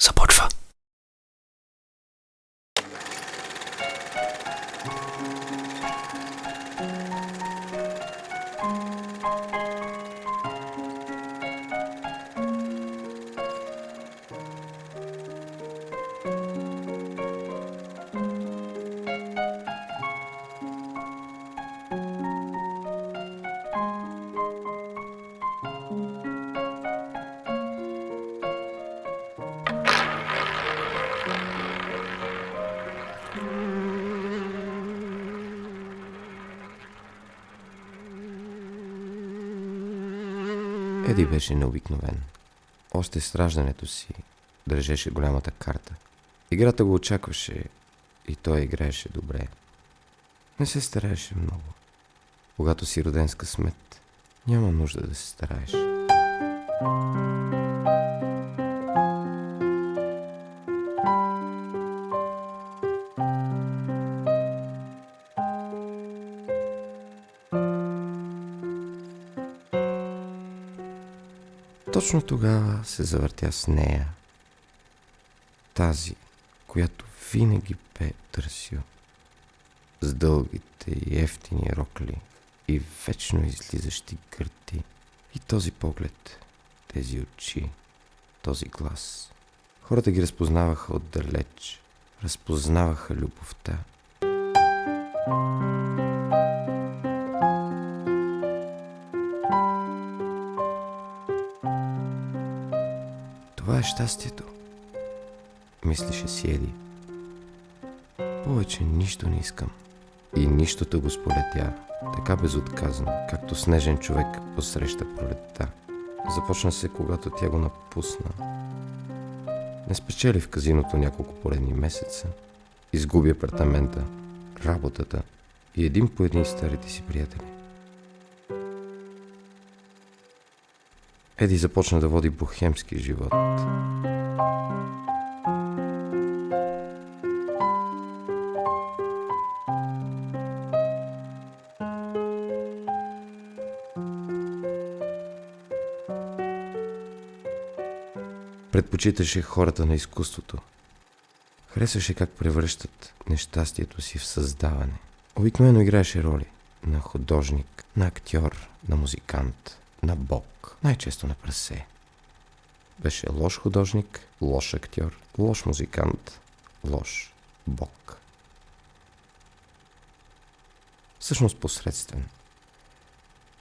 support for Еди беше необикновен. Още с раждането си държеше голямата карта. Играта го очакваше и той играеше добре. Не се стараеше много. Когато си роден с късмет, няма нужда да се стараеш. Точно тогава се завъртя с нея. Тази, която винаги бе търсил. С дългите и ефтини рокли и вечно излизащи гърти. И този поглед, тези очи, този глас. Хората ги разпознаваха отдалеч. Разпознаваха любовта. Това е щастието. Мислеше си Еди. Повече нищо не искам. И нищото го сполетя, така безотказно, както снежен човек посреща пролетта. Започна се, когато тя го напусна. Не спечели в казиното няколко поредни месеца. Изгуби апартамента, работата и един по един старите си приятели. Еди започна да води бухемски живот. Предпочиташе хората на изкуството. Харесваше как превръщат нещастието си в създаване. Обикновено играеше роли на художник, на актьор, на музикант, на бог, най-често на прасе. Беше лош художник, лош актьор, лош музикант, лош бог. Всъщност посредствен.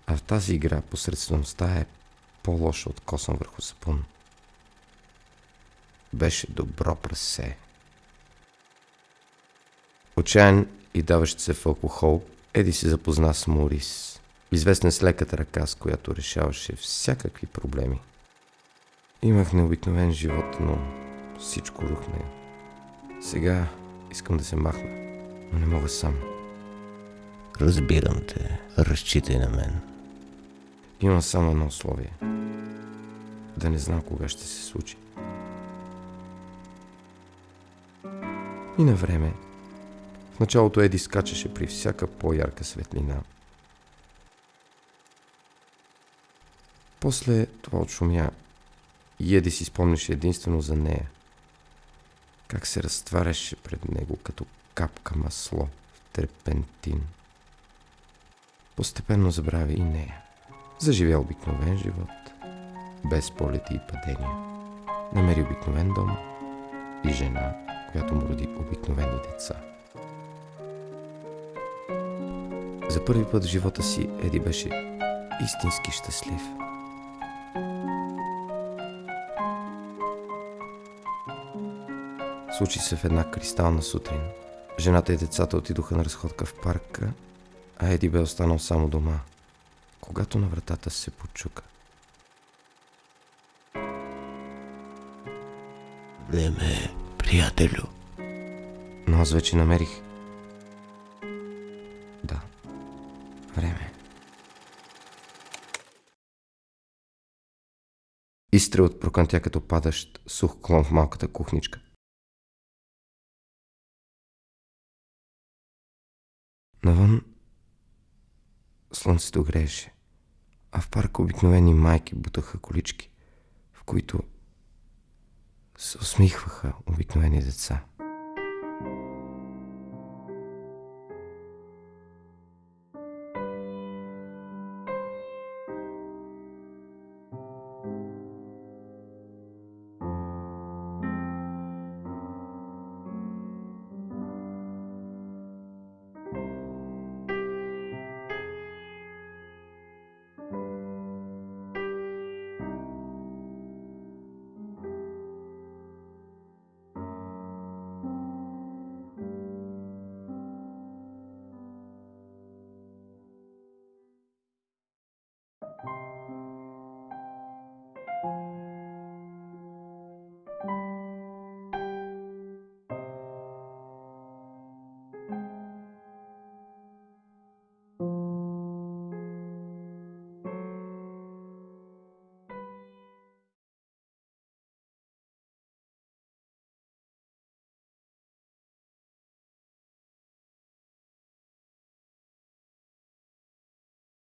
А в тази игра посредствеността е по-лоша от косъм върху сапун. Беше добро прасе. Отчаян и даващ се в алкохол, Еди се запозна с Морис, известен с леката ръка, с която решаваше всякакви проблеми. Имах необикновен живот, но всичко рухна. Сега искам да се махна, но не мога сам. Разбирам те. Разчитай на мен. Имам само едно условие. Да не знам кога ще се случи. И на време. В началото Еди скачаше при всяка по-ярка светлина. После това отшумя и Еди си спомняше единствено за нея. Как се разтваряше пред него като капка масло в терпентин. Постепенно забрави и нея. Заживя обикновен живот, без полети и падения. Намери обикновен дом и жена, която му роди обикновени деца. За първи път в живота си Еди беше истински щастлив. Случи се в една кристална сутрин. Жената и децата отидоха на разходка в парка, а Еди бе останал само дома, когато на вратата се почука. Време, приятелю. Но аз вече намерих. Да, време. Изстрел от прокънтя като падащ сух клон в малката кухничка. Навън слънцето грееше, а в парка обикновени майки бутаха колички, в които се усмихваха обикновени деца.